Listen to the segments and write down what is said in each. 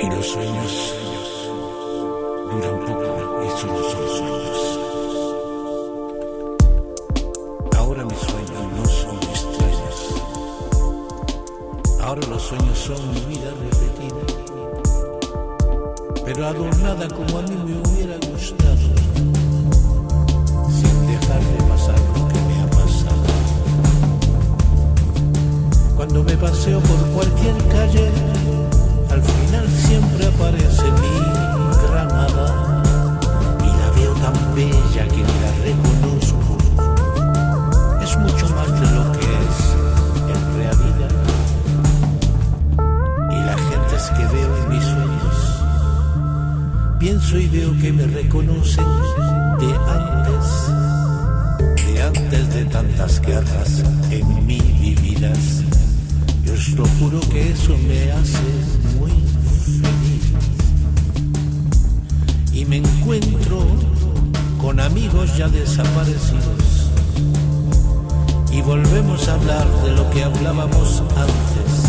Y los sueños duran poco y solo son sueños. Ahora mis sueños no son extraños. Ahora los sueños son mi vida repetida. Pero adornada como a mí me hubiera gustado. Sin dejar de pasar lo que me ha pasado. Cuando me paseo por cualquier calle pienso y veo que me reconocen de antes, de antes de tantas guerras en mi vividas. Yo os lo juro que eso me hace muy feliz. Y me encuentro con amigos ya desaparecidos. Y volvemos a hablar de lo que hablábamos antes.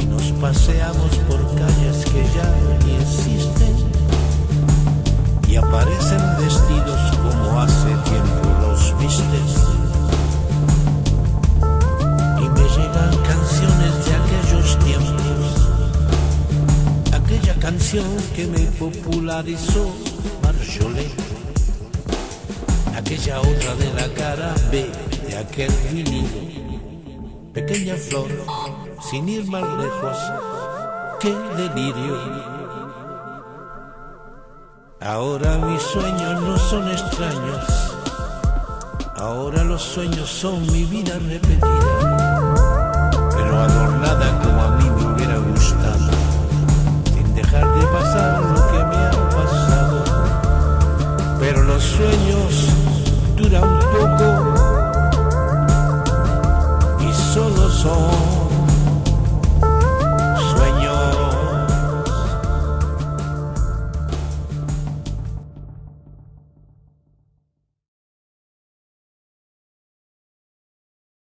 Y nos paseamos por calles que ya ni existen. Y aparecen vestidos como hace tiempo los vistes. Y me llegan canciones de aquellos tiempos. Aquella canción que me popularizó Marjolé. Aquella otra de la cara B de aquel vinilo. Pequeña flor, sin ir más lejos, qué delirio. Ahora mis sueños no son extraños, ahora los sueños son mi vida repetida, pero adornada como a mí me hubiera gustado, sin dejar de pasar lo que me ha pasado. Pero los sueños duran poco. Y solo son